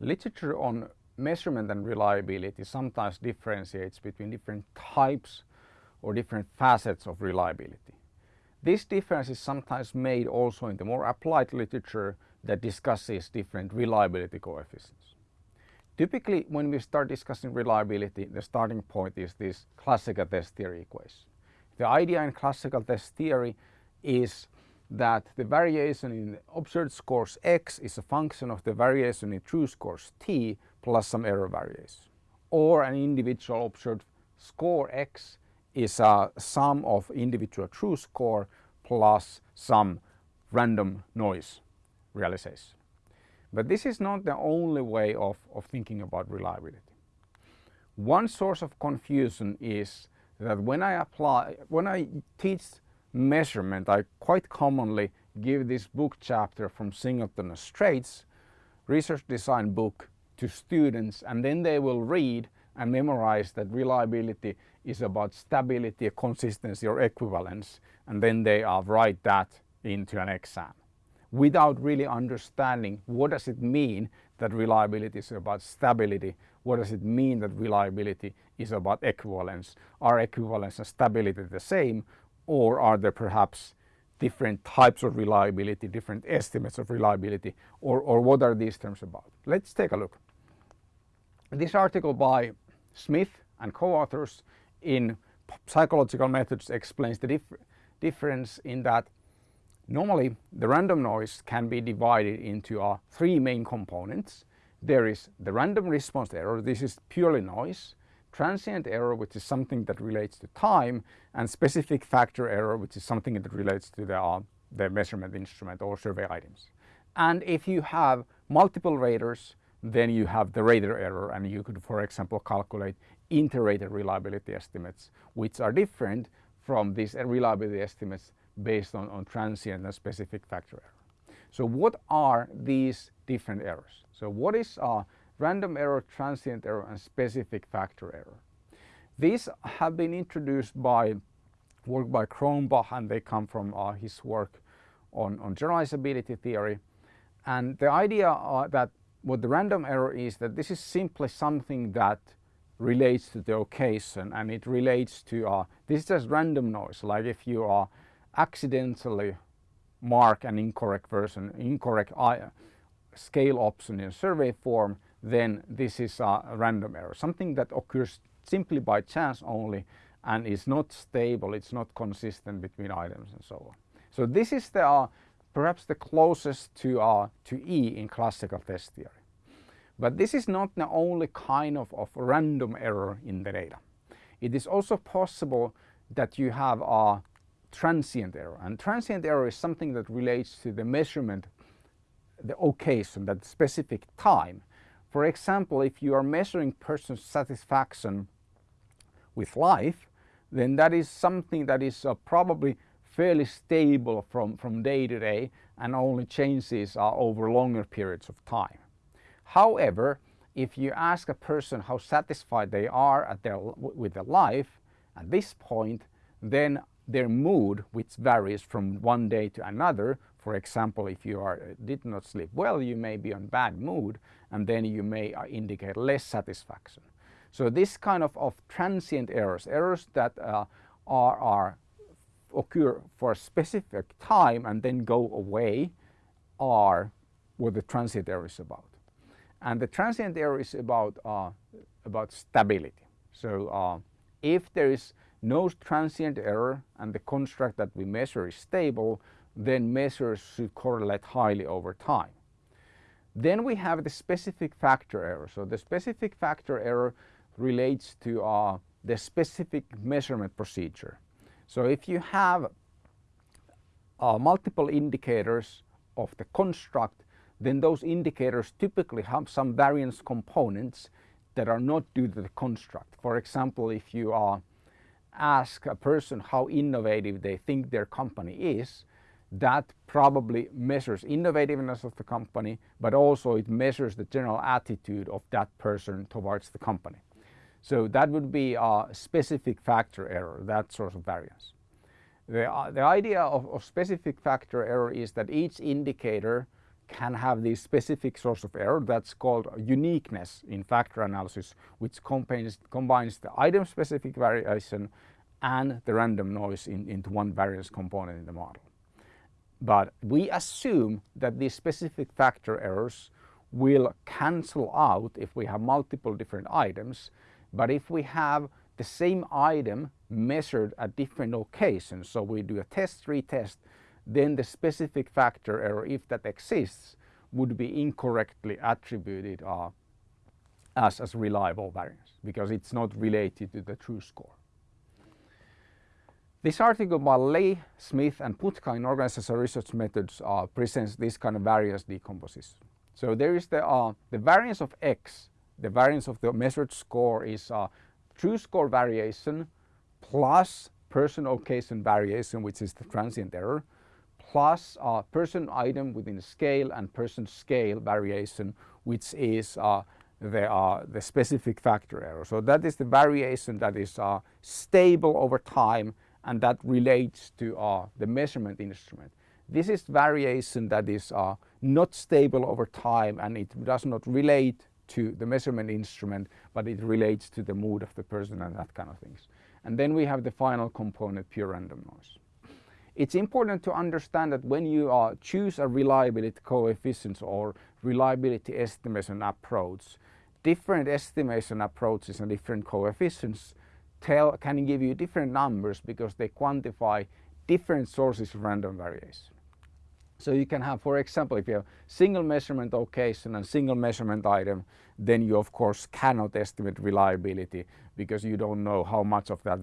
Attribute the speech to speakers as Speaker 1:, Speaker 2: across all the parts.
Speaker 1: literature on measurement and reliability sometimes differentiates between different types or different facets of reliability. This difference is sometimes made also in the more applied literature that discusses different reliability coefficients. Typically when we start discussing reliability the starting point is this classical test theory equation. The idea in classical test theory is that the variation in observed scores x is a function of the variation in true scores t plus some error variation. Or an individual observed score x is a sum of individual true score plus some random noise realization. But this is not the only way of, of thinking about reliability. One source of confusion is that when I apply, when I teach measurement, I quite commonly give this book chapter from Singleton Straits research design book to students and then they will read and memorize that reliability is about stability, consistency or equivalence and then they uh, write that into an exam. Without really understanding what does it mean that reliability is about stability, what does it mean that reliability is about equivalence, are equivalence and stability the same or are there perhaps different types of reliability, different estimates of reliability or, or what are these terms about? Let's take a look. This article by Schmidt and co-authors in psychological methods explains the dif difference in that normally the random noise can be divided into uh, three main components. There is the random response error, this is purely noise, transient error which is something that relates to time and specific factor error which is something that relates to the, uh, the measurement instrument or survey items. And if you have multiple raters then you have the rater error and you could for example calculate inter-rater reliability estimates which are different from these reliability estimates based on, on transient and specific factor error. So what are these different errors? So what is uh, random error, transient error and specific factor error? These have been introduced by work by Cronbach and they come from uh, his work on, on generalizability theory. And the idea uh, that what the random error is that this is simply something that relates to the occasion and it relates to uh, this is just random noise like if you uh, accidentally mark an incorrect version incorrect uh, scale option in a survey form then this is a random error something that occurs simply by chance only and is not stable it's not consistent between items and so on so this is the uh, perhaps the closest to, uh, to E in classical test theory. But this is not the only kind of, of random error in the data. It is also possible that you have a transient error and transient error is something that relates to the measurement, the occasion, that specific time. For example, if you are measuring person's satisfaction with life, then that is something that is uh, probably fairly stable from, from day to day and only changes are over longer periods of time. However, if you ask a person how satisfied they are at their, with their life at this point, then their mood, which varies from one day to another, for example, if you are, did not sleep well, you may be on bad mood and then you may uh, indicate less satisfaction. So this kind of, of transient errors, errors that uh, are, are occur for a specific time and then go away are what the transient error is about. And the transient error is about, uh, about stability. So uh, if there is no transient error and the construct that we measure is stable, then measures should correlate highly over time. Then we have the specific factor error. So the specific factor error relates to uh, the specific measurement procedure. So if you have uh, multiple indicators of the construct, then those indicators typically have some variance components that are not due to the construct. For example, if you uh, ask a person how innovative they think their company is, that probably measures innovativeness of the company, but also it measures the general attitude of that person towards the company. So that would be a specific factor error, that sort of variance. The, uh, the idea of, of, specific factor error is that each indicator can have this specific source of error that's called uniqueness in factor analysis which combines, combines the item specific variation and the random noise in, into one variance component in the model. But we assume that these specific factor errors will cancel out if we have multiple different items. But if we have the same item measured at different occasions, so we do a test retest, then the specific factor error, if that exists, would be incorrectly attributed uh, as, as reliable variance because it's not related to the true score. This article by Le, Schmidt and Putka in organizational research methods uh, presents this kind of variance decomposition. So there is the, uh, the variance of x, the variance of the measured score is uh, true score variation plus person occasion variation which is the transient error plus uh, person item within scale and person scale variation which is uh, the, uh, the specific factor error. So that is the variation that is uh, stable over time and that relates to uh, the measurement instrument. This is variation that is uh, not stable over time and it does not relate to the measurement instrument but it relates to the mood of the person and that kind of things. And then we have the final component pure random noise. It's important to understand that when you uh, choose a reliability coefficient or reliability estimation approach, different estimation approaches and different coefficients tell, can give you different numbers because they quantify different sources of random variation. So you can have, for example, if you have single measurement occasion and single measurement item, then you of course cannot estimate reliability because you don't know how much of that,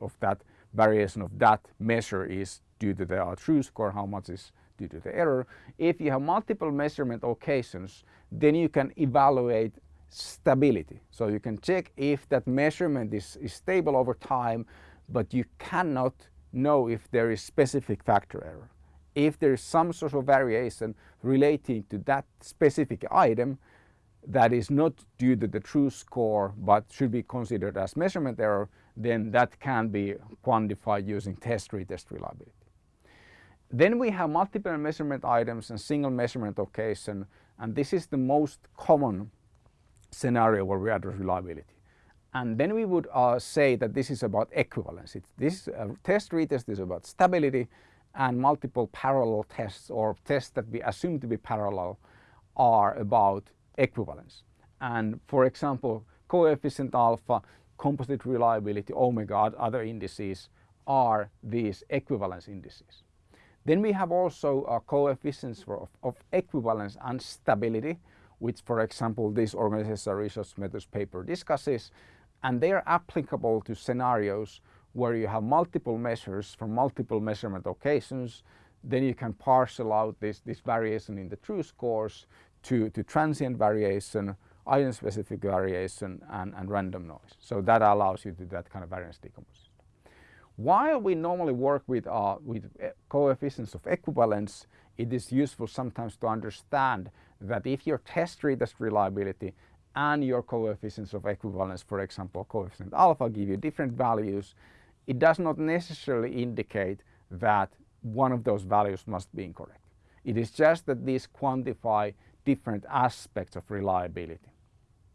Speaker 1: of that variation of that measure is due to the true score, how much is due to the error. If you have multiple measurement occasions, then you can evaluate stability. So you can check if that measurement is, is stable over time, but you cannot know if there is specific factor error. If there is some sort of variation relating to that specific item that is not due to the true score but should be considered as measurement error, then that can be quantified using test retest reliability. Then we have multiple measurement items and single measurement occasion and this is the most common scenario where we address reliability. And then we would uh, say that this is about equivalence. It, this uh, test retest is about stability and multiple parallel tests or tests that we assume to be parallel are about equivalence. And for example, coefficient alpha, composite reliability, omega, other indices are these equivalence indices. Then we have also uh, coefficients for, of, of equivalence and stability which for example this organizational research methods paper discusses and they are applicable to scenarios where you have multiple measures from multiple measurement occasions then you can parcel out this, this variation in the true scores to, to transient variation, item specific variation and, and random noise. So that allows you to do that kind of variance decomposition. While we normally work with, uh, with uh, coefficients of equivalence, it is useful sometimes to understand that if your test retest reliability and your coefficients of equivalence, for example, coefficient alpha give you different values, it does not necessarily indicate that one of those values must be incorrect. It is just that these quantify different aspects of reliability.